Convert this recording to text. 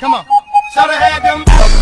Come on. Shout out, had them.